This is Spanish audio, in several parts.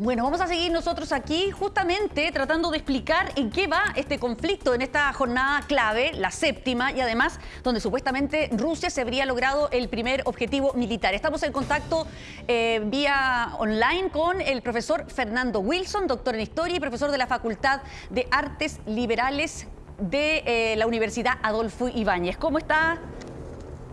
Bueno, vamos a seguir nosotros aquí justamente tratando de explicar en qué va este conflicto en esta jornada clave, la séptima, y además donde supuestamente Rusia se habría logrado el primer objetivo militar. Estamos en contacto eh, vía online con el profesor Fernando Wilson, doctor en Historia y profesor de la Facultad de Artes Liberales de eh, la Universidad Adolfo Ibáñez. ¿Cómo está,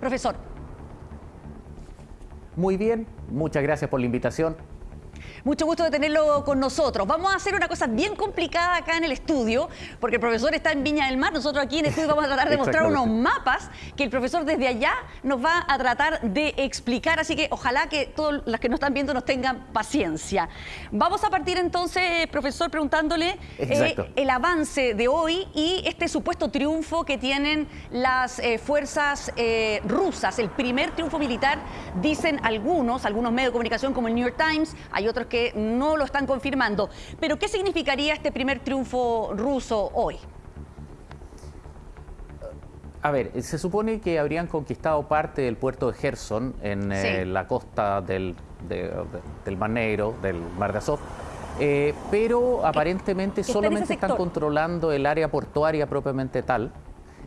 profesor? Muy bien, muchas gracias por la invitación. Mucho gusto de tenerlo con nosotros. Vamos a hacer una cosa bien complicada acá en el estudio, porque el profesor está en Viña del Mar. Nosotros aquí en el estudio vamos a tratar de mostrar unos mapas que el profesor desde allá nos va a tratar de explicar. Así que ojalá que todos los que nos están viendo nos tengan paciencia. Vamos a partir entonces, profesor, preguntándole eh, el avance de hoy y este supuesto triunfo que tienen las eh, fuerzas eh, rusas. El primer triunfo militar, dicen algunos, algunos medios de comunicación como el New York Times, hay otros que no lo están confirmando. Pero ¿qué significaría este primer triunfo ruso hoy? A ver, se supone que habrían conquistado parte del puerto de Gerson en eh, la costa del, del, Mar Negro, del Mar de Azov, eh, pero aparentemente solamente están controlando el área portuaria propiamente tal.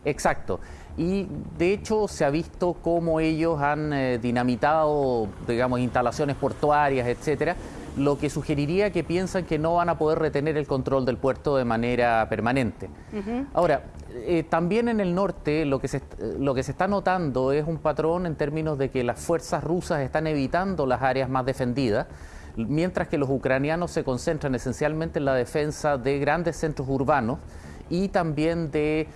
Exacto. Y de hecho se ha visto cómo ellos han eh, dinamitado, digamos, instalaciones portuarias, etcétera, lo que sugeriría que piensan que no van a poder retener el control del puerto de manera permanente. Ahora, eh, también en el norte lo que, se, lo que se está notando es un patrón en términos de que las fuerzas rusas están evitando las áreas más defendidas, mientras que los ucranianos se concentran esencialmente en la defensa de grandes centros urbanos y también de eh,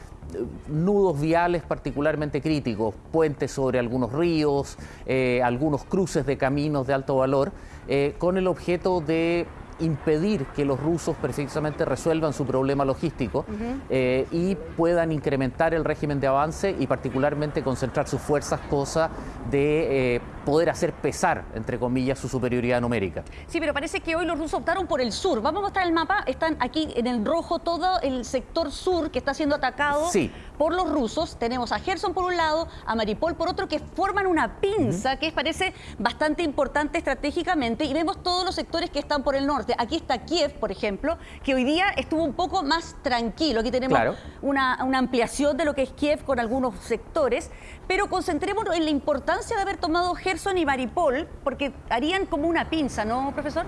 nudos viales particularmente críticos, puentes sobre algunos ríos, eh, algunos cruces de caminos de alto valor, eh, con el objeto de impedir que los rusos precisamente resuelvan su problema logístico eh, y puedan incrementar el régimen de avance y particularmente concentrar sus fuerzas, cosa de eh, poder hacer pesar, entre comillas, su superioridad numérica. Sí, pero parece que hoy los rusos optaron por el sur. Vamos a mostrar el mapa. Están aquí en el rojo todo el sector sur que está siendo atacado por los rusos. Tenemos a Gerson por un lado, a Maripol por otro, que forman una pinza que parece bastante importante estratégicamente y vemos todos los sectores que están por el norte. Aquí está Kiev, por ejemplo, que hoy día estuvo un poco más tranquilo. Aquí tenemos una, ampliación de lo que es Kiev con algunos sectores, pero concentrémonos en la importancia de haber tomado Gerson y Maripol, porque harían como una pinza, ¿no, profesor?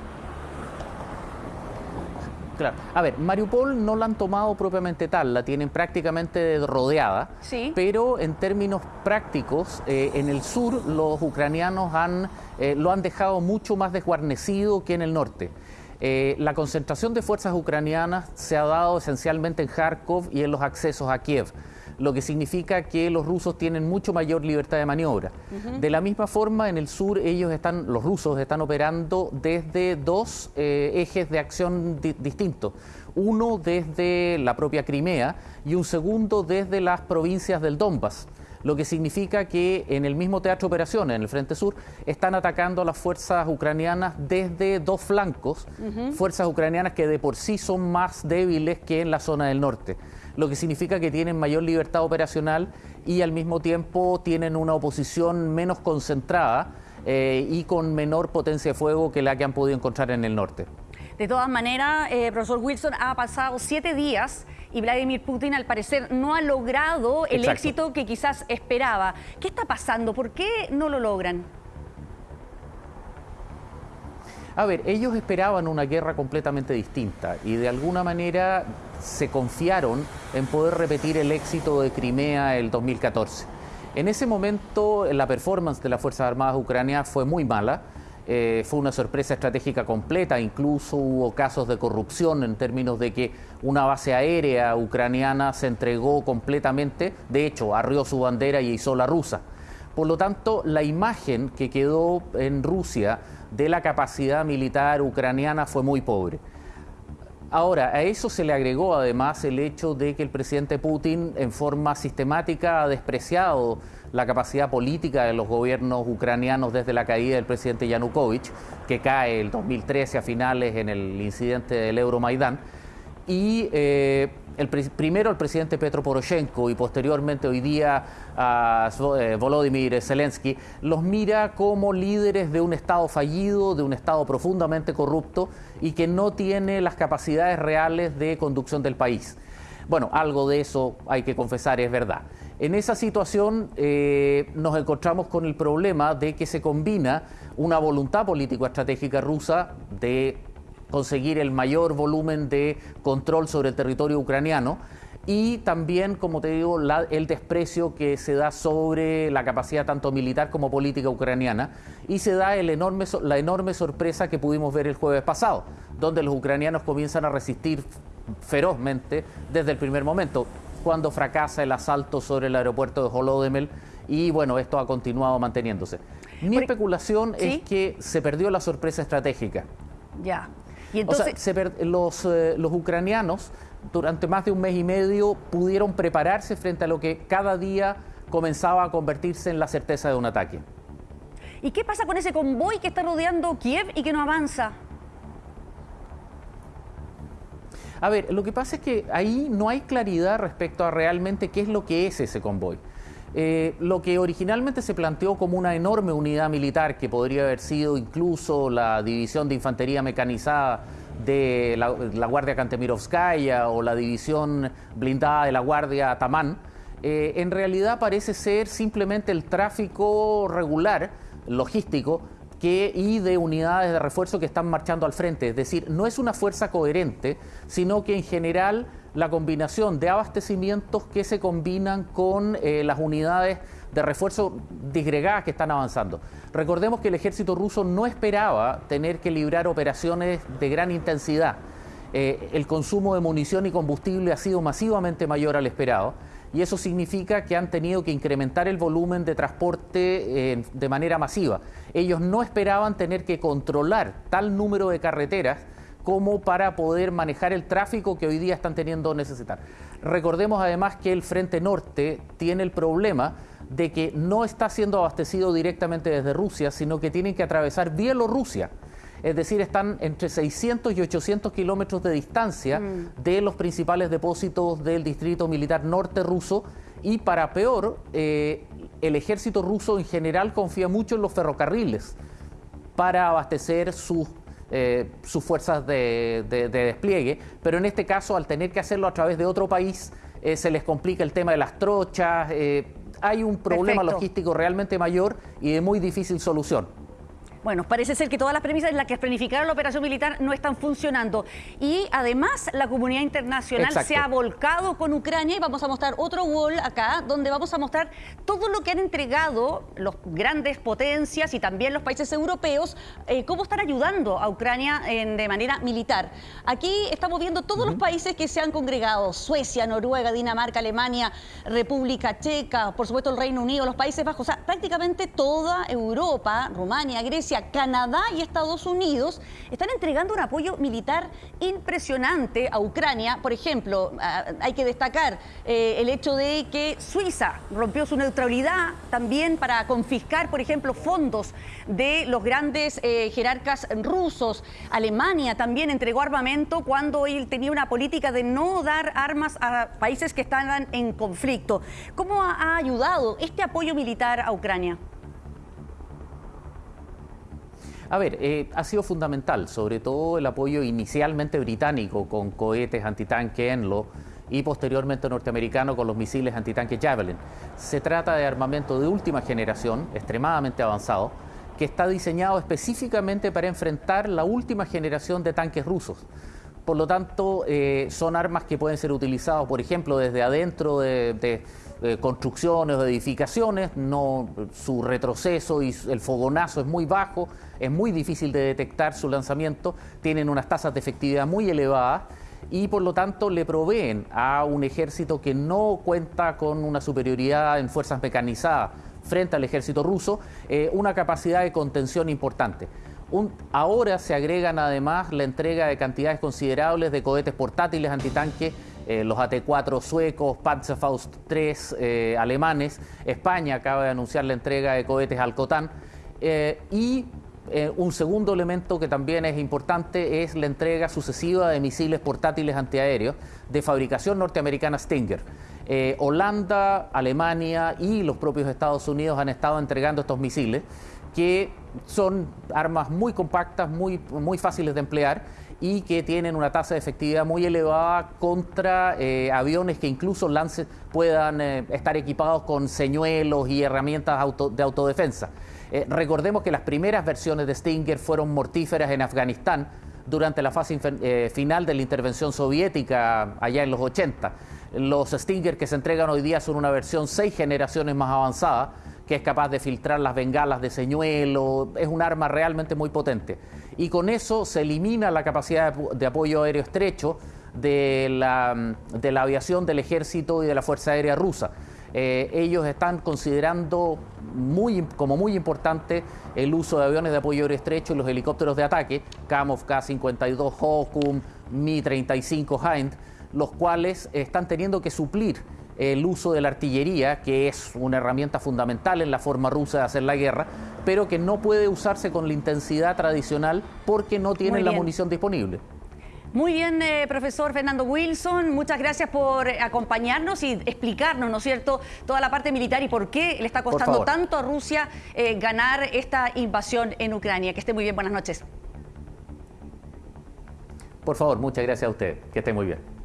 Claro. A ver, Mariupol no la han tomado propiamente tal, la tienen prácticamente rodeada, sí. pero en términos prácticos, eh, en el sur los ucranianos han, eh, lo han dejado mucho más desguarnecido que en el norte. Eh, la concentración de fuerzas ucranianas se ha dado esencialmente en Kharkov y en los accesos a Kiev, lo que significa que los rusos tienen mucho mayor libertad de maniobra. De la misma forma, en el sur ellos están, los rusos están operando desde dos eh, ejes de acción distintos. Uno desde la propia Crimea y un segundo desde las provincias del Donbass lo que significa que en el mismo teatro de operaciones, en el Frente Sur, están atacando a las fuerzas ucranianas desde dos flancos, fuerzas ucranianas que de por sí son más débiles que en la zona del norte, lo que significa que tienen mayor libertad operacional y al mismo tiempo tienen una oposición menos concentrada eh, y con menor potencia de fuego que la que han podido encontrar en el norte. De todas maneras, eh, profesor Wilson, ha pasado siete días y Vladimir Putin al parecer no ha logrado el éxito que quizás esperaba. ¿Qué está pasando? ¿Por qué no lo logran? A ver, ellos esperaban una guerra completamente distinta y de alguna manera se confiaron en poder repetir el éxito de Crimea el 2014. En ese momento la performance de las Fuerzas Armadas ucranianas fue muy mala. Eh, fue una sorpresa estratégica completa, incluso hubo casos de corrupción en términos de que una base aérea ucraniana se entregó completamente, de hecho, arrió su bandera y hizo la rusa. Por lo tanto, la imagen que quedó en Rusia de la capacidad militar ucraniana fue muy pobre. Ahora, a eso se le agregó además el hecho de que el presidente Putin en forma sistemática ha despreciado la capacidad política de los gobiernos ucranianos desde la caída del presidente Yanukovych, que cae el 2013 a finales en el incidente del Euromaidán. Y eh, el, primero el presidente Petro Poroshenko y posteriormente hoy día a eh, Volodymyr Zelensky los mira como líderes de un Estado fallido, de un Estado profundamente corrupto y que no tiene las capacidades reales de conducción del país. Bueno, algo de eso hay que confesar, es verdad. En esa situación eh, nos encontramos con el problema de que se combina una voluntad político-estratégica rusa de conseguir el mayor volumen de control sobre el territorio ucraniano y también, como te digo, el desprecio que se da sobre la capacidad tanto militar como política ucraniana y se da el enorme, la enorme sorpresa que pudimos ver el jueves pasado, donde los ucranianos comienzan a resistir ferozmente desde el primer momento, cuando fracasa el asalto sobre el aeropuerto de Holodomel y bueno, esto ha continuado manteniéndose. Mi especulación es que se perdió la sorpresa estratégica. Ya. O sea, los, eh, los ucranianos durante más de un mes y medio pudieron prepararse frente a lo que cada día comenzaba a convertirse en la certeza de un ataque. ¿Y qué pasa con ese convoy que está rodeando Kiev y que no avanza? A ver, lo que pasa es que ahí no hay claridad respecto a realmente qué es lo que es ese convoy. Eh, lo que originalmente se planteó como una enorme unidad militar que podría haber sido incluso la división de infantería mecanizada de la, Guardia Kantemirovskaya o la división blindada de la Guardia Tamán, eh, en realidad parece ser simplemente el tráfico regular, logístico, que, y de unidades de refuerzo que están marchando al frente. Es decir, no es una fuerza coherente, sino que en general la combinación de abastecimientos que se combinan con eh, las unidades de refuerzo disgregadas que están avanzando. Recordemos que el ejército ruso no esperaba tener que librar operaciones de gran intensidad. Eh, el consumo de munición y combustible ha sido masivamente mayor al esperado y eso significa que han tenido que incrementar el volumen de transporte eh, de manera masiva. Ellos no esperaban tener que controlar tal número de carreteras como para poder manejar el tráfico que hoy día están teniendo necesitar. Recordemos además que el Frente Norte tiene el problema de que no está siendo abastecido directamente desde Rusia, sino que tienen que atravesar Bielorrusia. Es decir, están entre 600 y 800 kilómetros de distancia mm. de los principales depósitos del distrito militar norte ruso y para peor, eh, el ejército ruso en general confía mucho en los ferrocarriles para abastecer sus eh, sus fuerzas de, despliegue, pero en este caso, al tener que hacerlo a través de otro país, eh, se les complica el tema de las trochas, hay un problema logístico realmente mayor y de muy difícil solución. Bueno, parece ser que todas las premisas en las que planificaron la operación militar no están funcionando. Y además la comunidad internacional se ha volcado con Ucrania y vamos a mostrar otro wall acá donde vamos a mostrar todo lo que han entregado los grandes potencias y también los países europeos, eh, cómo están ayudando a Ucrania de manera militar. Aquí estamos viendo todos los países que se han congregado, Suecia, Noruega, Dinamarca, Alemania, República Checa, por supuesto el Reino Unido, los Países Bajos, o sea, prácticamente toda Europa, Rumania, Grecia, Canadá y Estados Unidos están entregando un apoyo militar impresionante a Ucrania. Por ejemplo, ah, hay que destacar eh, el hecho de que Suiza rompió su neutralidad también para confiscar, por ejemplo, fondos de los grandes eh, jerarcas rusos. Alemania también entregó armamento cuando él tenía una política de no dar armas a países que estaban en conflicto. ¿Cómo ha ayudado este apoyo militar a Ucrania? A ver, eh, ha sido fundamental, sobre todo el apoyo inicialmente británico con cohetes antitanque Enlo y posteriormente norteamericano con los misiles antitanque Javelin. Se trata de armamento de última generación, extremadamente avanzado, que está diseñado específicamente para enfrentar la última generación de tanques rusos. Por lo tanto, eh, son armas que pueden ser utilizadas, por ejemplo, desde adentro de construcciones o edificaciones, no, su retroceso y el fogonazo es muy bajo, es muy difícil de detectar su lanzamiento, tienen unas tasas de efectividad muy elevadas y por lo tanto le proveen a un ejército que no cuenta con una superioridad en fuerzas mecanizadas frente al ejército ruso, eh, una capacidad de contención importante. ahora se agregan además la entrega de cantidades considerables de cohetes portátiles antitanque eh, los AT-4 suecos, Panzerfaust 3 eh, alemanes, España acaba de anunciar la entrega de cohetes al COTAN eh, y un segundo elemento que también es importante es la entrega sucesiva de misiles portátiles antiaéreos de fabricación norteamericana Stinger. Eh, Holanda, Alemania y los propios Estados Unidos han estado entregando estos misiles que son armas muy compactas, muy, muy fáciles de emplear y que tienen una tasa de efectividad muy elevada contra eh, aviones que incluso lance, puedan estar equipados con señuelos y herramientas de autodefensa. Eh, recordemos que las primeras versiones de Stinger fueron mortíferas en Afganistán durante la fase eh, final de la intervención soviética allá en los 80. Los Stinger que se entregan hoy día son una versión seis generaciones más avanzada que es capaz de filtrar las bengalas de señuelo, es un arma realmente muy potente. Y con eso se elimina la capacidad de apoyo aéreo estrecho de la, de la aviación del ejército y de la Fuerza Aérea Rusa. Eh, ellos están considerando muy, como muy importante el uso de aviones de apoyo aéreo estrecho y los helicópteros de ataque, Kamov K-52 Hokum, Mi-35 Hind, los cuales están teniendo que suplir el uso de la artillería, que es una herramienta fundamental en la forma rusa de hacer la guerra, pero que no puede usarse con la intensidad tradicional porque no tienen la munición disponible. Muy bien, eh, profesor Fernando Wilson, muchas gracias por acompañarnos y explicarnos, ¿no es cierto?, toda la parte militar y por qué le está costando tanto a Rusia eh, ganar esta invasión en Ucrania. Que esté muy bien, buenas noches. Por favor, muchas gracias a usted, que esté muy bien.